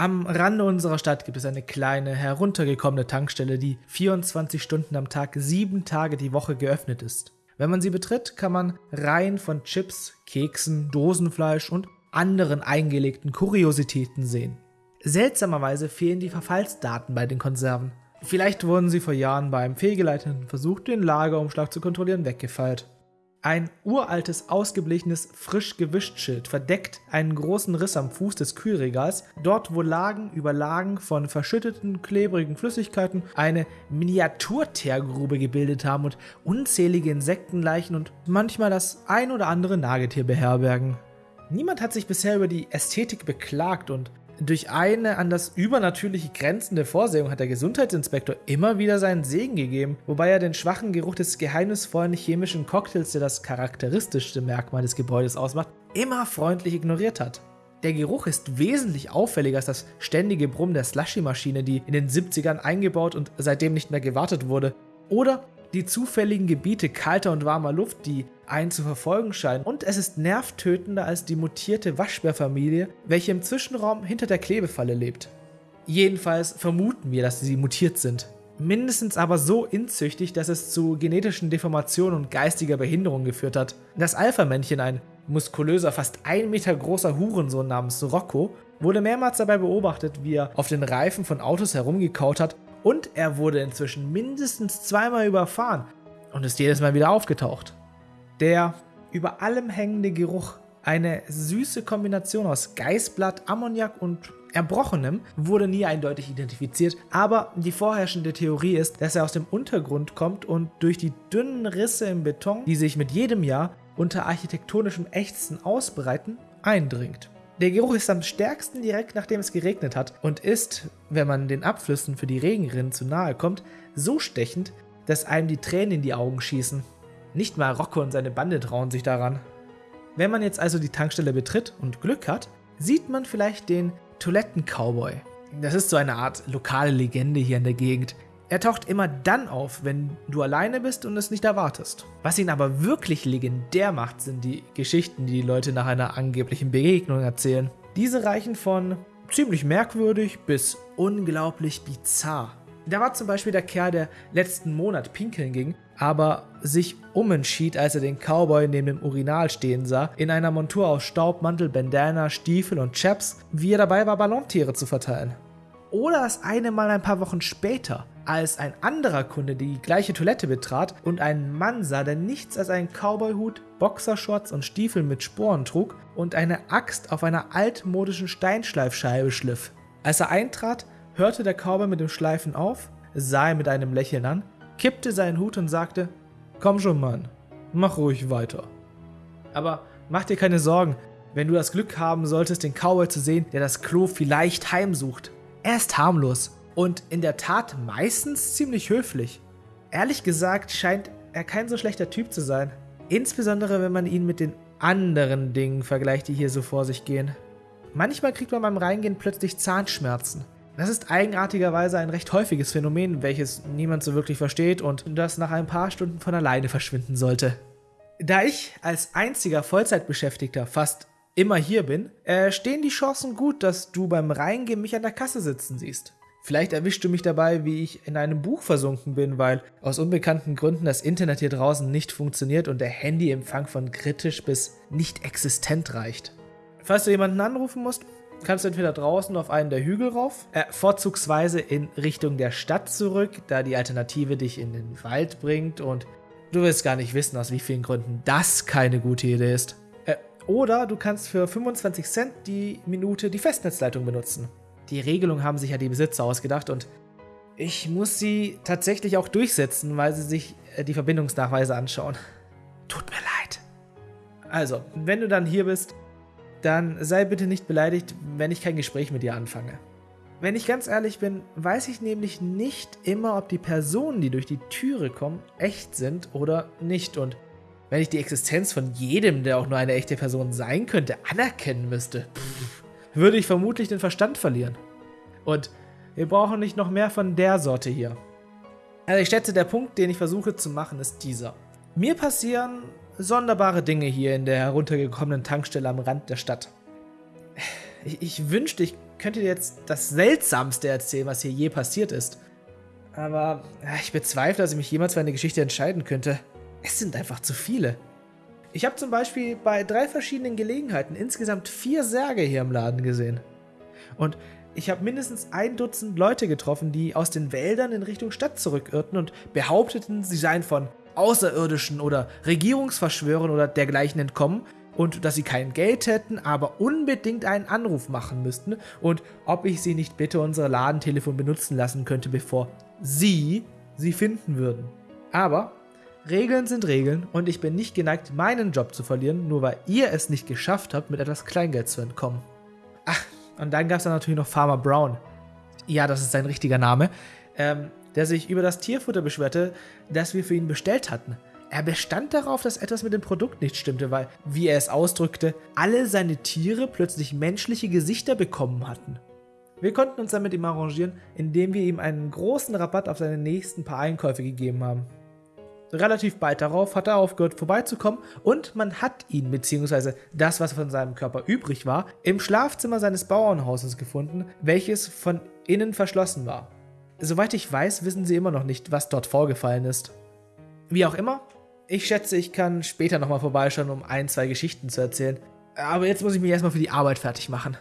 Am Rande unserer Stadt gibt es eine kleine, heruntergekommene Tankstelle, die 24 Stunden am Tag, sieben Tage die Woche geöffnet ist. Wenn man sie betritt, kann man Reihen von Chips, Keksen, Dosenfleisch und anderen eingelegten Kuriositäten sehen. Seltsamerweise fehlen die Verfallsdaten bei den Konserven. Vielleicht wurden sie vor Jahren beim fehlgeleiteten Versuch, den Lagerumschlag zu kontrollieren, weggefeilt. Ein uraltes, ausgeblichenes, frisch gewischt Schild verdeckt einen großen Riss am Fuß des Kühlregals, dort wo Lagen über Lagen von verschütteten, klebrigen Flüssigkeiten eine Miniaturteergrube gebildet haben und unzählige Insektenleichen und manchmal das ein oder andere Nagetier beherbergen. Niemand hat sich bisher über die Ästhetik beklagt und durch eine an das Übernatürliche grenzende Vorsehung hat der Gesundheitsinspektor immer wieder seinen Segen gegeben, wobei er den schwachen Geruch des geheimnisvollen chemischen Cocktails, der das charakteristischste Merkmal des Gebäudes ausmacht, immer freundlich ignoriert hat. Der Geruch ist wesentlich auffälliger als das ständige Brummen der Slushy-Maschine, die in den 70ern eingebaut und seitdem nicht mehr gewartet wurde. Oder die zufälligen Gebiete kalter und warmer Luft, die einen zu verfolgen scheinen. Und es ist nervtötender als die mutierte Waschbärfamilie, welche im Zwischenraum hinter der Klebefalle lebt. Jedenfalls vermuten wir, dass sie mutiert sind. Mindestens aber so inzüchtig, dass es zu genetischen Deformationen und geistiger Behinderung geführt hat. Das Alpha-Männchen, ein muskulöser, fast ein Meter großer Hurensohn namens Rocco, wurde mehrmals dabei beobachtet, wie er auf den Reifen von Autos herumgekaut hat und er wurde inzwischen mindestens zweimal überfahren und ist jedes Mal wieder aufgetaucht. Der über allem hängende Geruch, eine süße Kombination aus Geißblatt, Ammoniak und Erbrochenem, wurde nie eindeutig identifiziert, aber die vorherrschende Theorie ist, dass er aus dem Untergrund kommt und durch die dünnen Risse im Beton, die sich mit jedem Jahr unter architektonischem Ächzen ausbreiten, eindringt. Der Geruch ist am stärksten direkt nachdem es geregnet hat und ist, wenn man den Abflüssen für die Regenrinnen zu nahe kommt, so stechend, dass einem die Tränen in die Augen schießen. Nicht mal Rocco und seine Bande trauen sich daran. Wenn man jetzt also die Tankstelle betritt und Glück hat, sieht man vielleicht den Toiletten-Cowboy. Das ist so eine Art lokale Legende hier in der Gegend. Er taucht immer dann auf, wenn du alleine bist und es nicht erwartest. Was ihn aber wirklich legendär macht, sind die Geschichten, die die Leute nach einer angeblichen Begegnung erzählen. Diese reichen von ziemlich merkwürdig bis unglaublich bizarr. Da war zum Beispiel der Kerl, der letzten Monat pinkeln ging, aber sich umentschied, als er den Cowboy neben dem Urinal stehen sah, in einer Montur aus Staub, Mantel, Bandana, Stiefel und Chaps, wie er dabei war, Ballontiere zu verteilen. Oder das eine Mal ein paar Wochen später, als ein anderer Kunde die gleiche Toilette betrat und einen Mann sah, der nichts als einen Cowboyhut, Boxershorts und Stiefel mit Sporen trug und eine Axt auf einer altmodischen Steinschleifscheibe schliff. Als er eintrat, hörte der Cowboy mit dem Schleifen auf, sah ihn mit einem Lächeln an, kippte seinen Hut und sagte, Komm schon, Mann, mach ruhig weiter. Aber mach dir keine Sorgen, wenn du das Glück haben solltest, den Cowboy zu sehen, der das Klo vielleicht heimsucht. Er ist harmlos und in der Tat meistens ziemlich höflich. Ehrlich gesagt scheint er kein so schlechter Typ zu sein. Insbesondere wenn man ihn mit den anderen Dingen vergleicht, die hier so vor sich gehen. Manchmal kriegt man beim Reingehen plötzlich Zahnschmerzen. Das ist eigenartigerweise ein recht häufiges Phänomen, welches niemand so wirklich versteht und das nach ein paar Stunden von alleine verschwinden sollte. Da ich als einziger Vollzeitbeschäftigter fast immer hier bin, äh, stehen die Chancen gut, dass du beim Reingehen mich an der Kasse sitzen siehst. Vielleicht erwischst du mich dabei, wie ich in einem Buch versunken bin, weil aus unbekannten Gründen das Internet hier draußen nicht funktioniert und der Handyempfang von kritisch bis nicht existent reicht. Falls du jemanden anrufen musst, kannst du entweder draußen auf einen der Hügel rauf, äh, vorzugsweise in Richtung der Stadt zurück, da die Alternative dich in den Wald bringt und du wirst gar nicht wissen, aus wie vielen Gründen das keine gute Idee ist. Oder du kannst für 25 Cent die Minute die Festnetzleitung benutzen. Die Regelung haben sich ja die Besitzer ausgedacht und ich muss sie tatsächlich auch durchsetzen, weil sie sich äh, die Verbindungsnachweise anschauen. Tut mir leid. Also, wenn du dann hier bist, dann sei bitte nicht beleidigt, wenn ich kein Gespräch mit dir anfange. Wenn ich ganz ehrlich bin, weiß ich nämlich nicht immer, ob die Personen, die durch die Türe kommen, echt sind oder nicht und wenn ich die Existenz von jedem, der auch nur eine echte Person sein könnte, anerkennen müsste, pff, würde ich vermutlich den Verstand verlieren. Und wir brauchen nicht noch mehr von der Sorte hier. Also ich schätze, der Punkt, den ich versuche zu machen, ist dieser. Mir passieren sonderbare Dinge hier in der heruntergekommenen Tankstelle am Rand der Stadt. Ich, ich wünschte, ich könnte dir jetzt das Seltsamste erzählen, was hier je passiert ist. Aber ich bezweifle, dass ich mich jemals für eine Geschichte entscheiden könnte. Es sind einfach zu viele. Ich habe zum Beispiel bei drei verschiedenen Gelegenheiten insgesamt vier Särge hier im Laden gesehen. Und ich habe mindestens ein Dutzend Leute getroffen, die aus den Wäldern in Richtung Stadt zurückirrten und behaupteten, sie seien von Außerirdischen oder Regierungsverschwörern oder dergleichen entkommen und dass sie kein Geld hätten, aber unbedingt einen Anruf machen müssten und ob ich sie nicht bitte unser Ladentelefon benutzen lassen könnte, bevor sie sie finden würden. Aber Regeln sind Regeln und ich bin nicht geneigt, meinen Job zu verlieren, nur weil ihr es nicht geschafft habt, mit etwas Kleingeld zu entkommen. Ach, und dann gab es dann natürlich noch Farmer Brown. Ja, das ist sein richtiger Name. Ähm, der sich über das Tierfutter beschwerte, das wir für ihn bestellt hatten. Er bestand darauf, dass etwas mit dem Produkt nicht stimmte, weil, wie er es ausdrückte, alle seine Tiere plötzlich menschliche Gesichter bekommen hatten. Wir konnten uns dann mit ihm arrangieren, indem wir ihm einen großen Rabatt auf seine nächsten paar Einkäufe gegeben haben. Relativ bald darauf hat er aufgehört vorbeizukommen und man hat ihn bzw. das, was von seinem Körper übrig war, im Schlafzimmer seines Bauernhauses gefunden, welches von innen verschlossen war. Soweit ich weiß, wissen sie immer noch nicht, was dort vorgefallen ist. Wie auch immer, ich schätze, ich kann später nochmal vorbeischauen, um ein, zwei Geschichten zu erzählen. Aber jetzt muss ich mich erstmal für die Arbeit fertig machen.